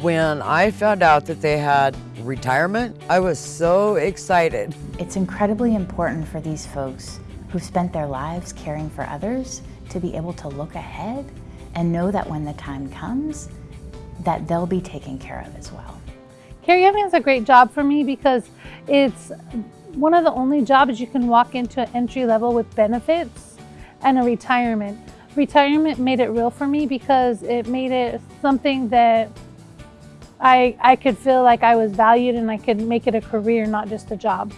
When I found out that they had retirement, I was so excited. It's incredibly important for these folks who've spent their lives caring for others to be able to look ahead and know that when the time comes, that they'll be taken care of as well. Caregiving is a great job for me because it's one of the only jobs you can walk into an entry level with benefits and a retirement. Retirement made it real for me because it made it something that I, I could feel like I was valued and I could make it a career, not just a job.